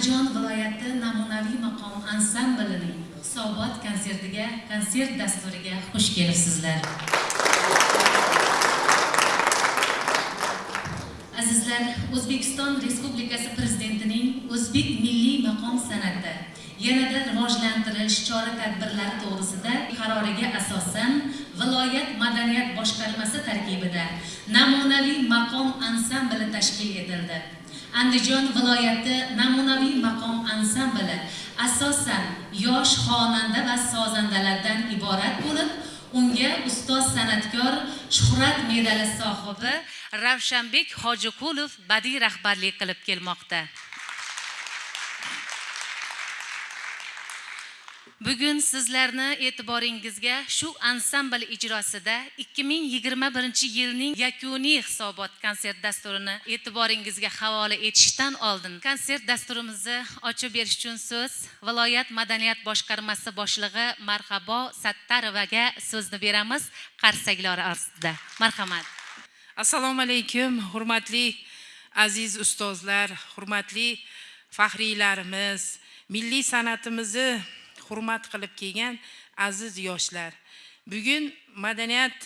andijon viloyati namunaviy maqom ansamblining hisobot konsertiga konsert dasturiga xush kelibsizlar. Azizlar o'zbekiston respublikasi prezidentining o'zbek milliy maqom san'ati yanada rivojlantirish chora tadbirlari to'g'risida qaroriga asosan viloyat madaniyat boshqarmasi tarkibida namunaviy maqom ansambli tashkil etildi. Andijon viloyati namunaviy maqom ansambli asosan yosh xonanda va sozandalardan iborat bo'lib unga ustoz san'atkor shuhrat medali sohibi ravshanbek hojiqulov badiiy rahbarlik qilib kelmoqda. Bugun sizlarni e'tiboringizga shu ansambl ijrosida 2021 yilning yakuniy hisobot konsert dasturini e'tiboringizga havola etishdan oldin konsert dasturimizni ochib berish uchun so'z viloyat madaniyat boshqarmasi boshlig'i marhabo sattarovaga so'zni beramiz qarsaklari ostida marhamat. Assalomu alaykum hurmatli aziz ustozlar hurmatli faxriylarimiz milliy san'atimizni hurmat qilib kelgan aziz yoshlar. Bugun madaniyat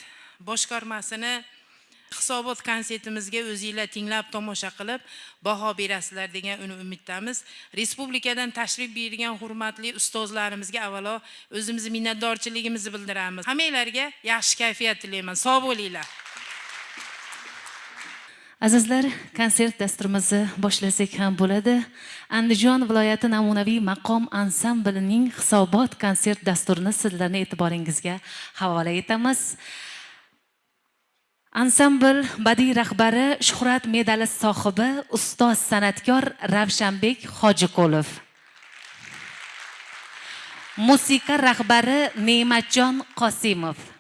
boshqarmasini hisobot konsertimizga o'zinglar tinglab tomosha qilib baho berasizlar degan umiddamiz. Respublikadan tashrif buyurgan hurmatli ustozlarimizga avvalo o'zimizni minnatdorchiligimizni bildiramiz. Hammanglarga yaxshi kayfiyat tilayman. Sog' bo'linglar. Azizlar konsert dasturimizni boshlasak ham bo'ladi. Andijon viloyati namunaviy maqom ansamblining hisobot konsert dasturini sizlarni e'tiboringizga havola etamiz. Ansambl badiiy rahbari shuhrat medali sohibi ustoz san'atkor ravshanbek hojiqulov. Musiqa rahbari ne'matjon qosimov.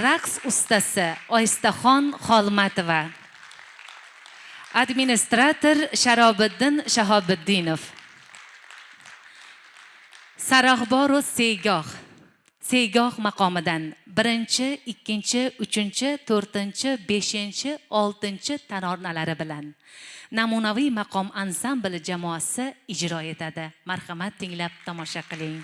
Raqs ustasi oystaxon xolmatova. Administrator sharobiddin shahobiddinov. Sarahboru seygoh. Seygoh maqomidan birinchi ikkinchi uchinchi to'rtinchi beshinchi oltinchi taronalari bilan namunaviy maqom ansambli jamoasi ijro etadi. Marhamat tinglab tomosha qiling.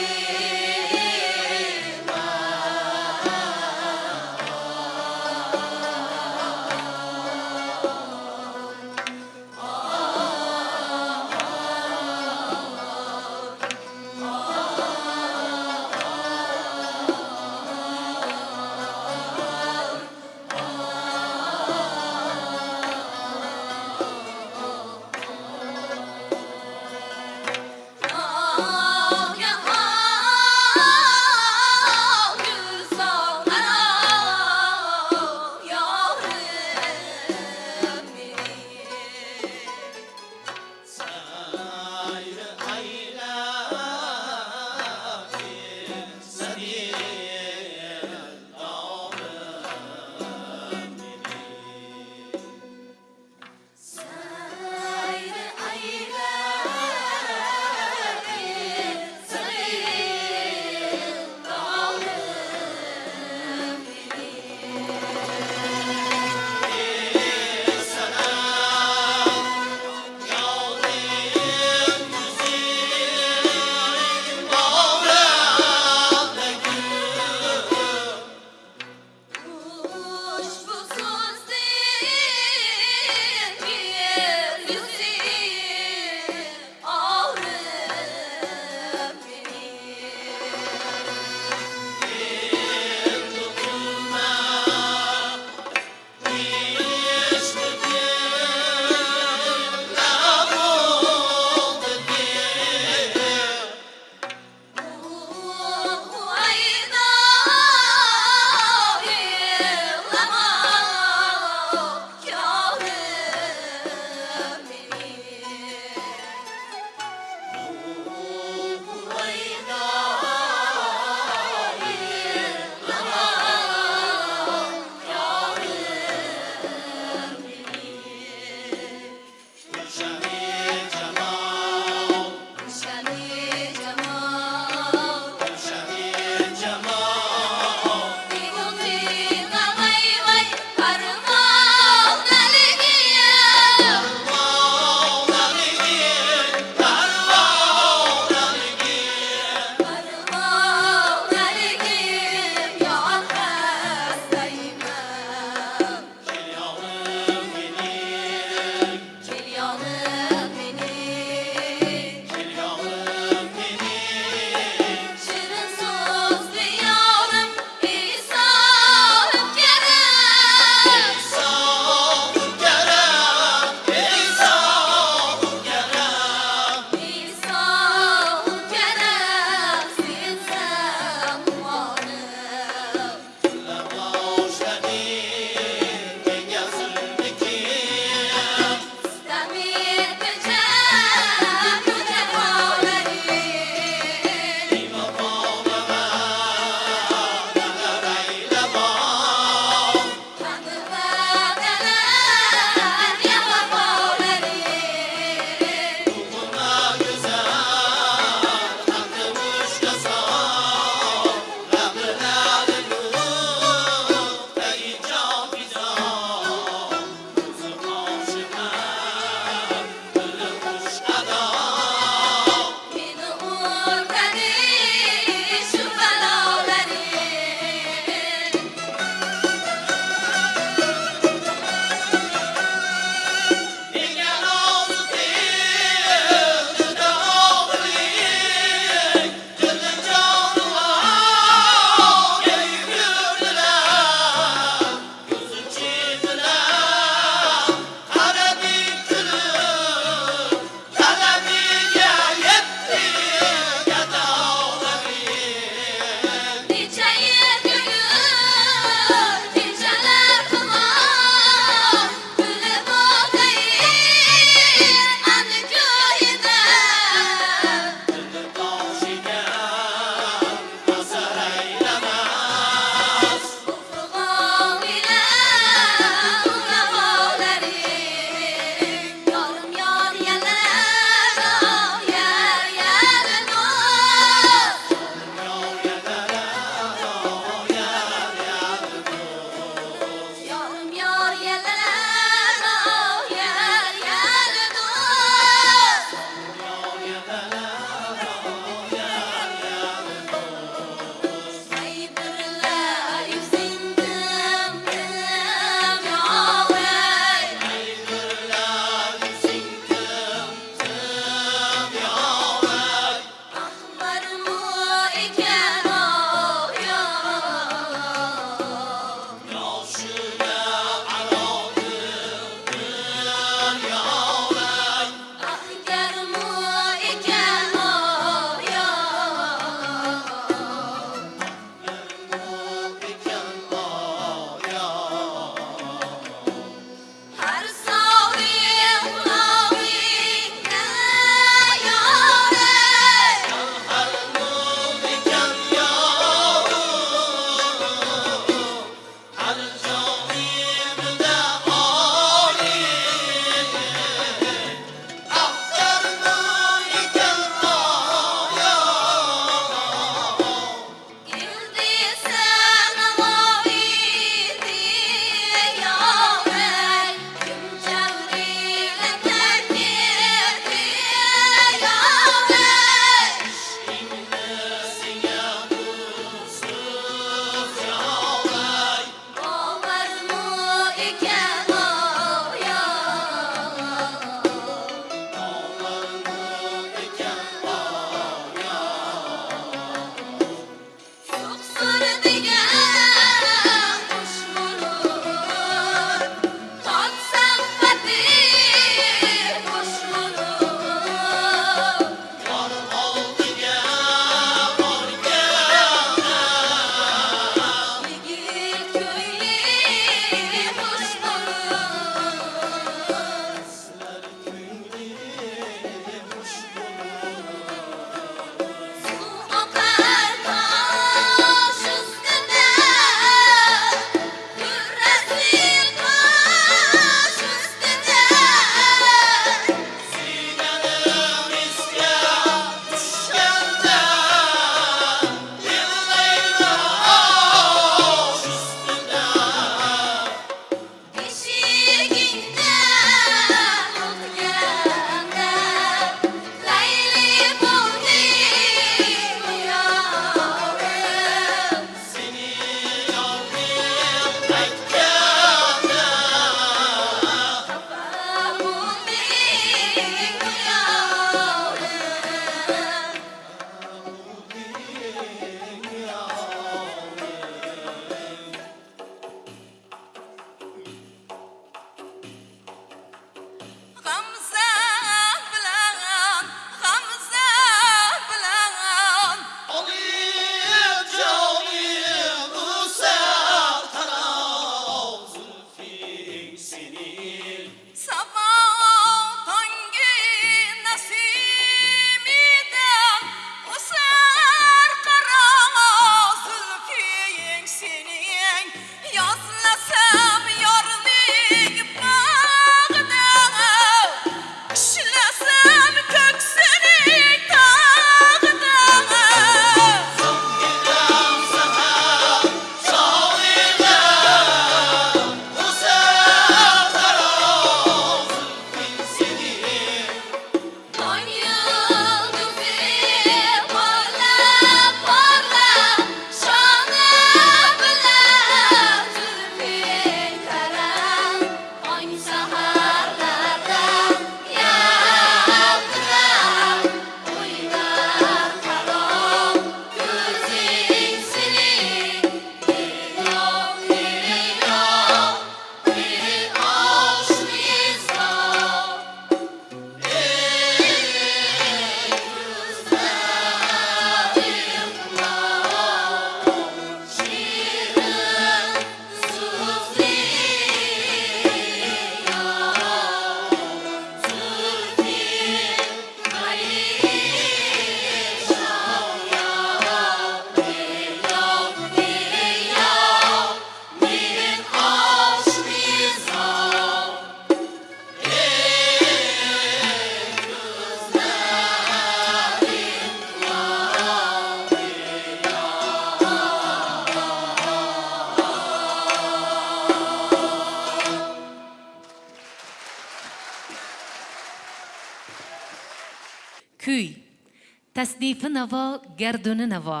Tasnifi navo garduni navo.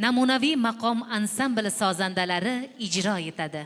Namunaviy maqom ansambli sozandalari ijro etadi.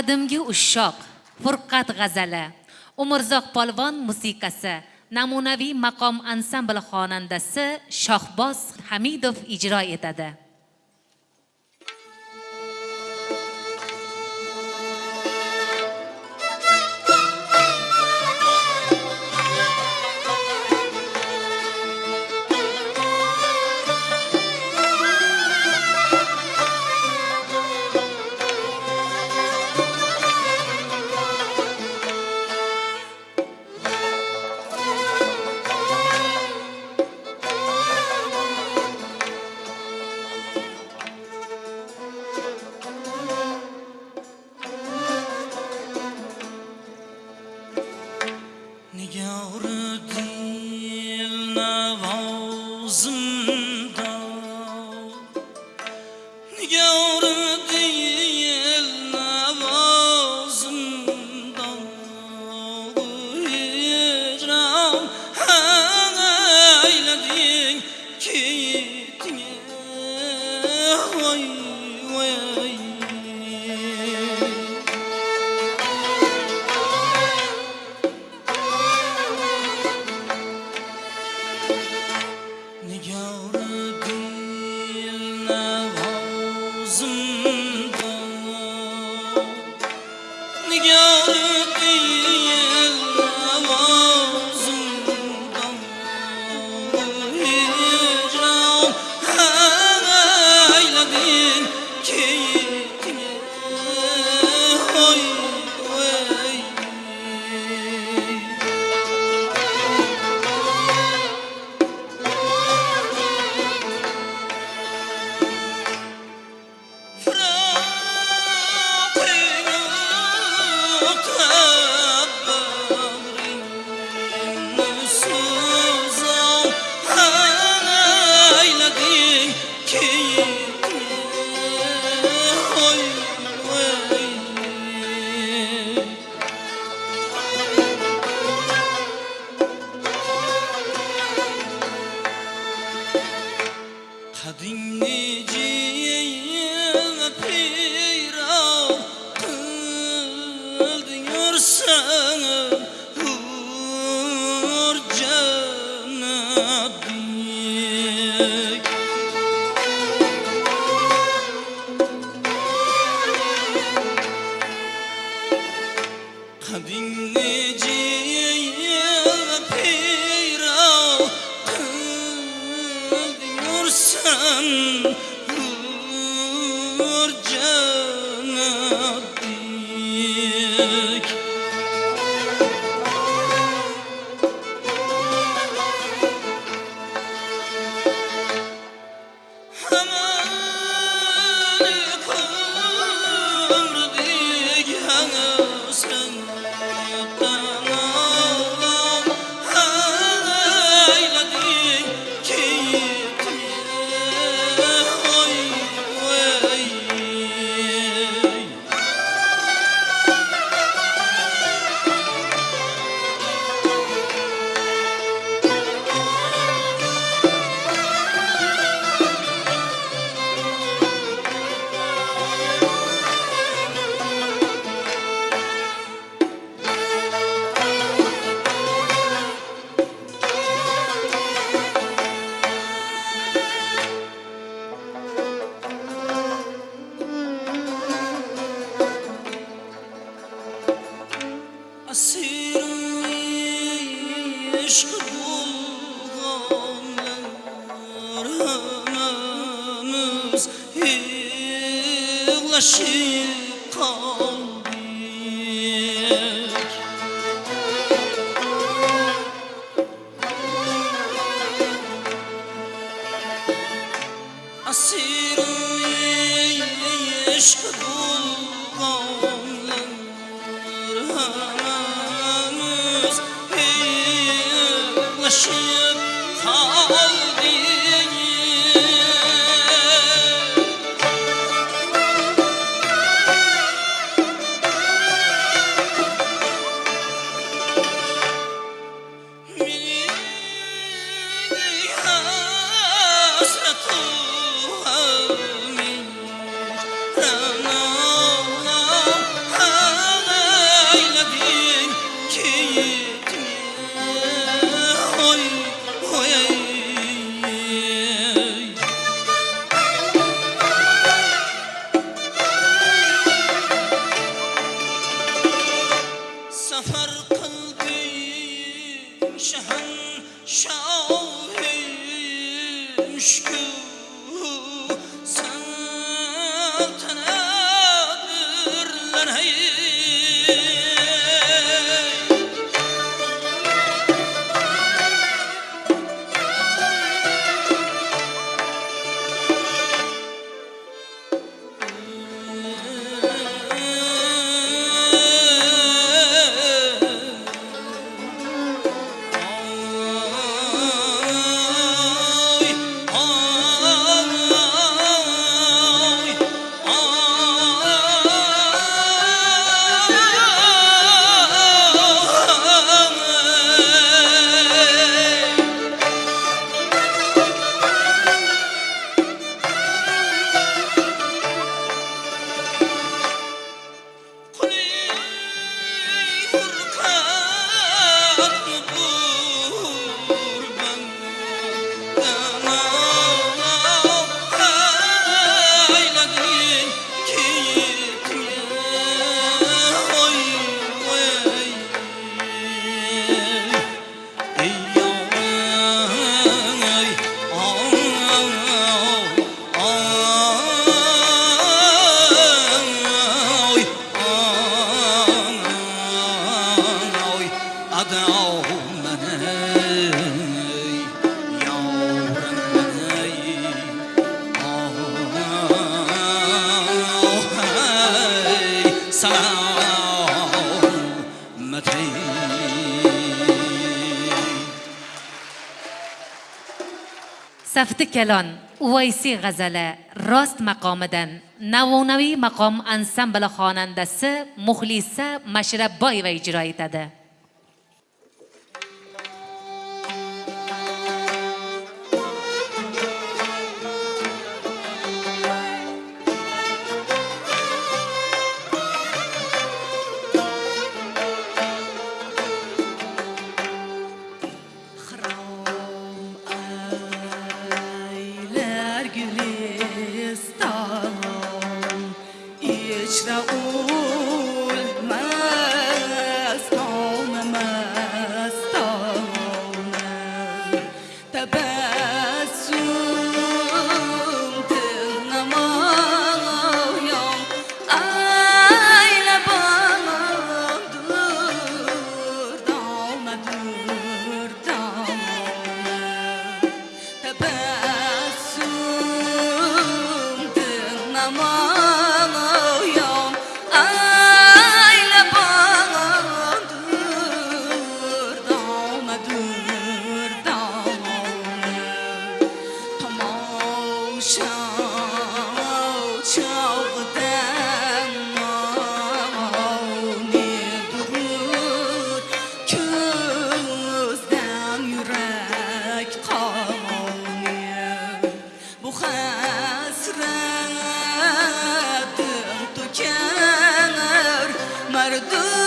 qadimgi ushoq furqat g'azali umrzoq polvon musiqasi namunaviy maqom ansambli xonandasi shohboz hamidov ijro etadi. ولم safti kalon uvaysi g'azali rost maqomidan navonaviy maqom ansambli xonandasi muxlisa mashrabboyeva ijro etadi. gotta do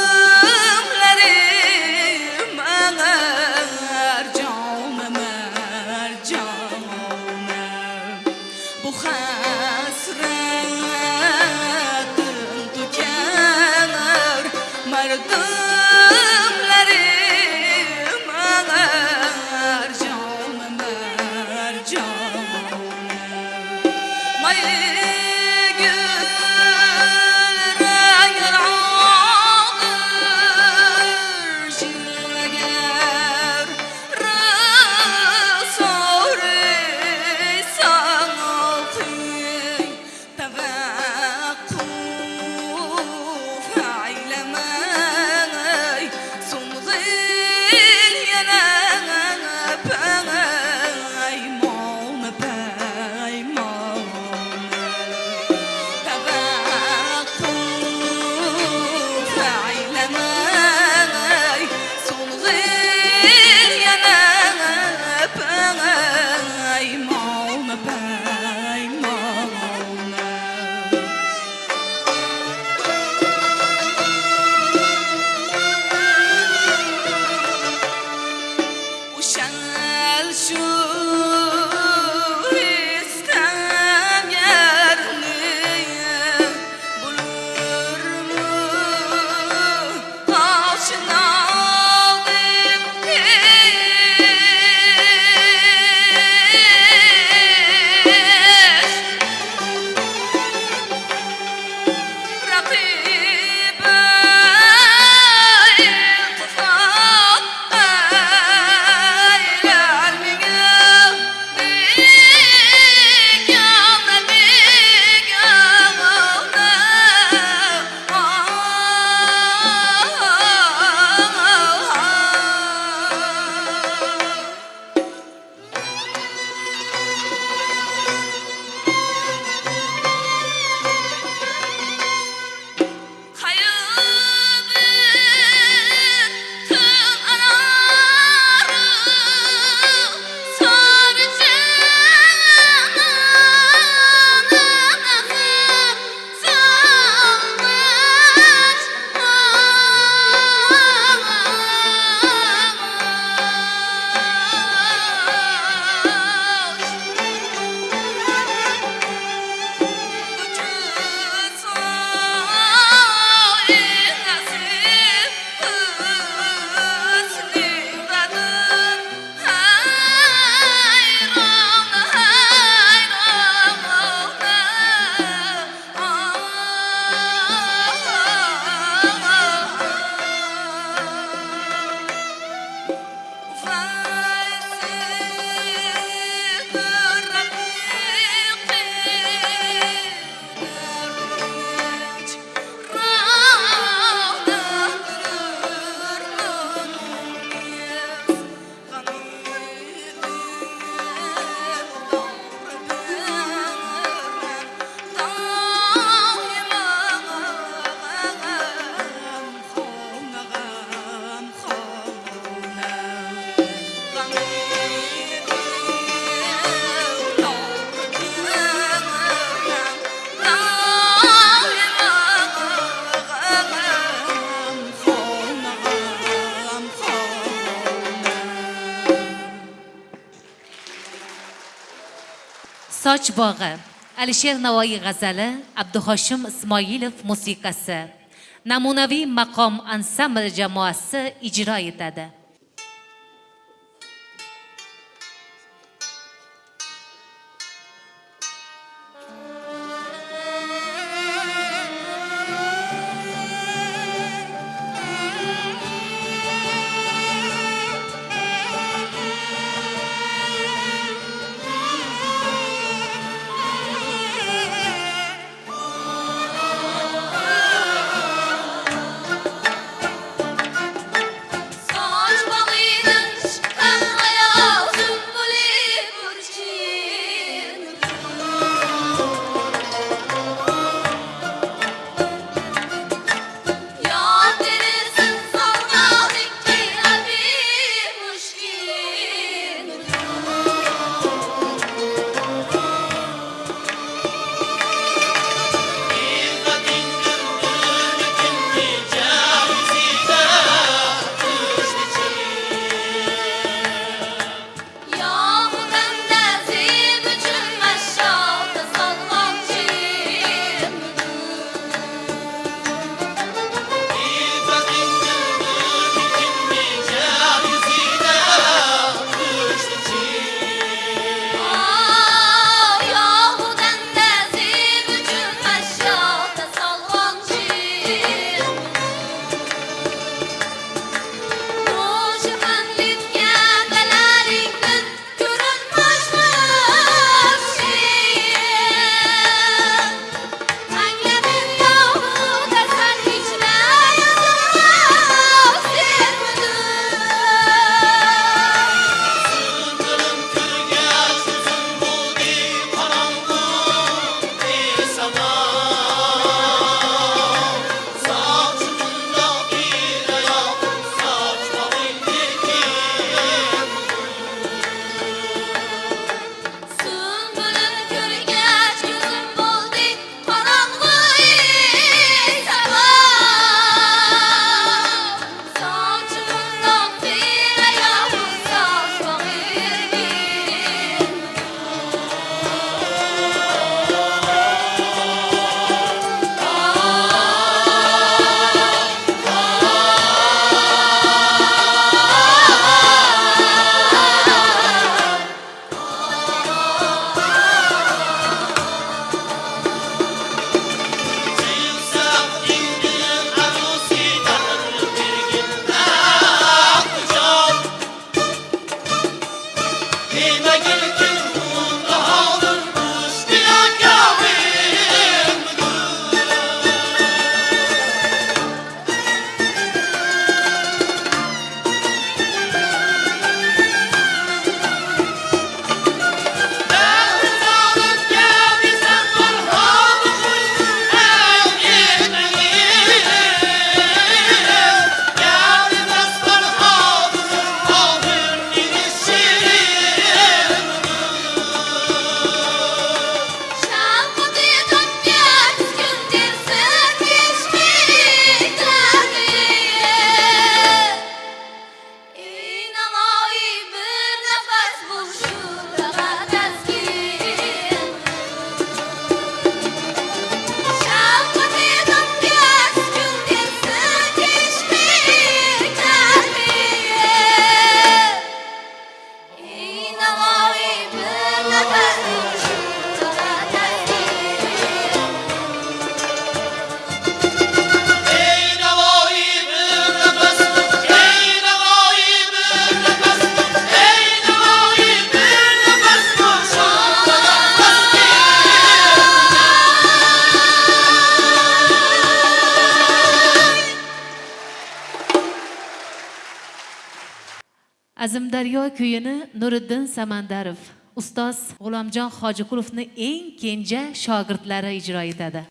soch bog'i. Alisher navoiy g'azali abduhoshim ismoilov musiqasi. Namunaviy maqom ansambl jamoasi ijro etadi. azimdaryo kuyini nuriddin samandarov ustoz g'ulomjon hojiqulovni eng kenja shogirdlari ijro etadi.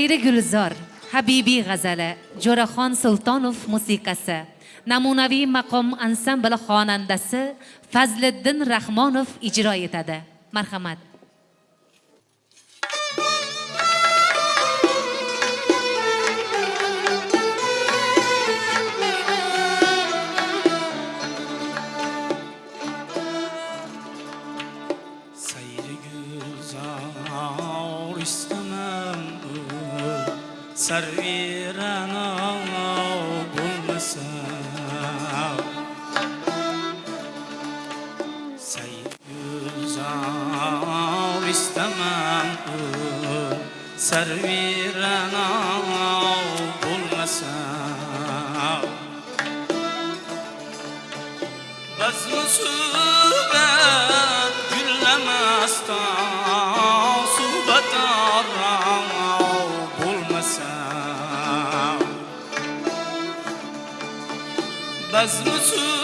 Sayri gulzor habibiy g'azali jo'raxon sultonov musiqasi namunaviy maqom ansambli xonandasi fazliddin rahmonov ijro etadi. Marhamat. sar virano bulmasa. Sayızav istemem sar virano bulmasa. Bazmısın az Resul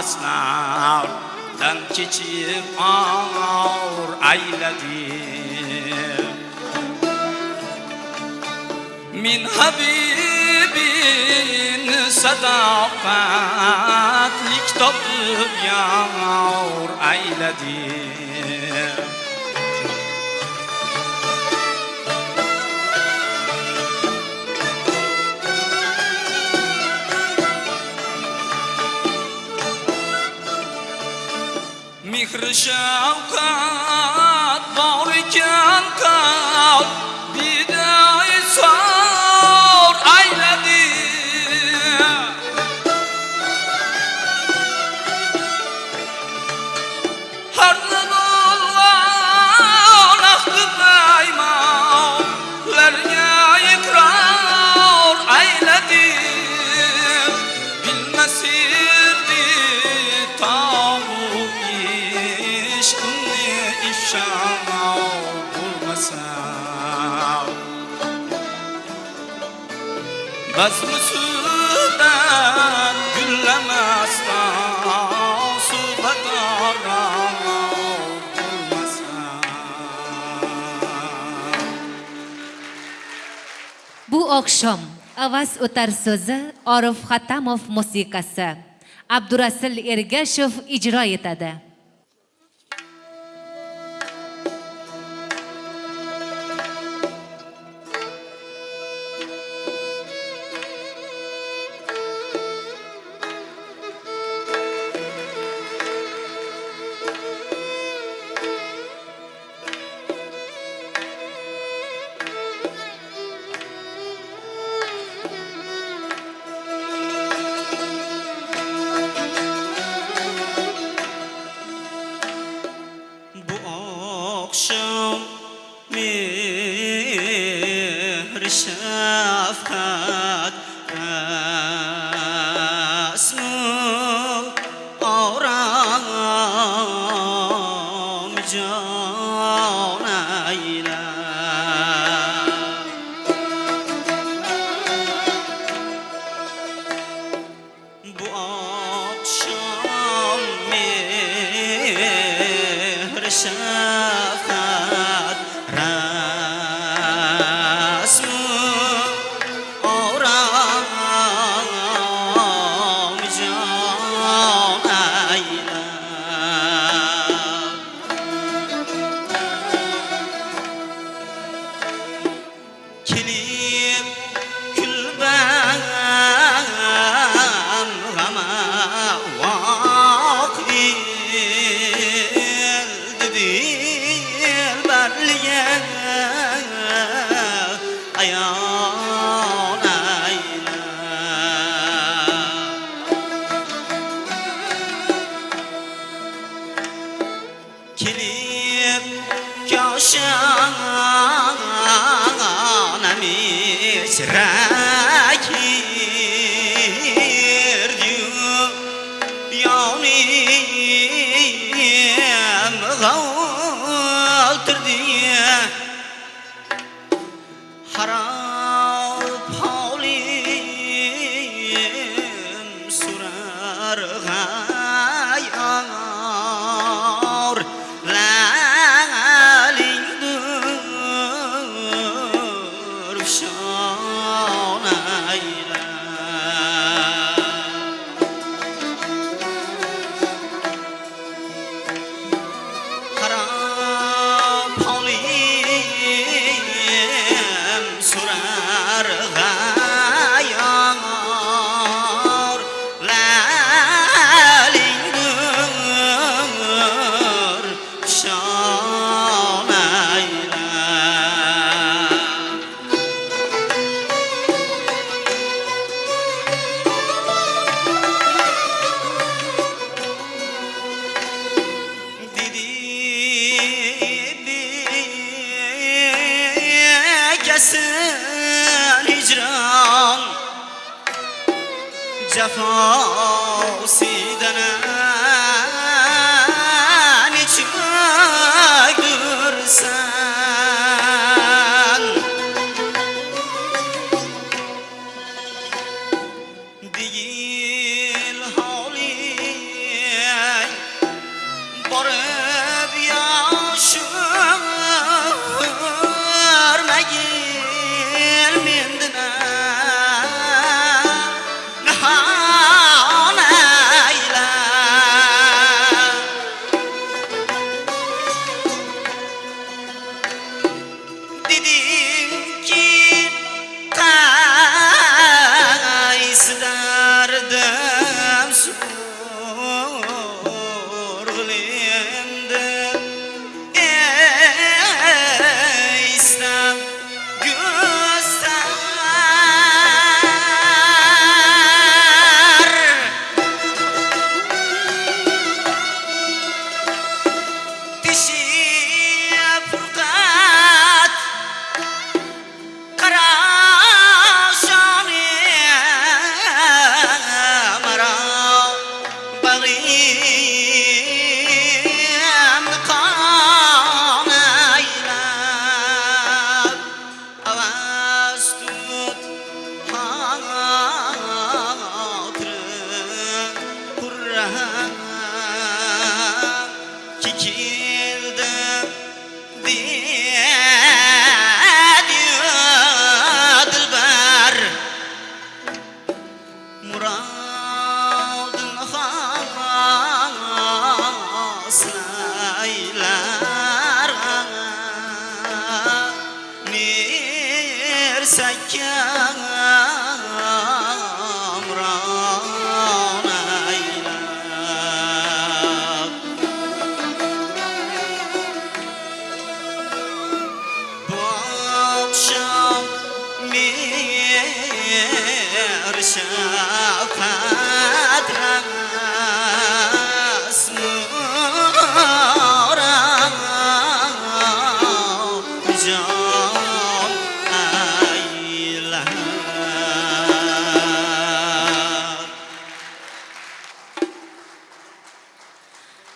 havaslar dan kechib og'ir ayladi من حبيب sadakatlik toplup yağmur eyledi Mihr-i şefkat bağırken kal bir de insan Bazmi sudan gullamasdan suhbat bu oqshom avaz o'tar so'zi orif Xatamov musiqasi. Abdurasul ergashev ijro etadi.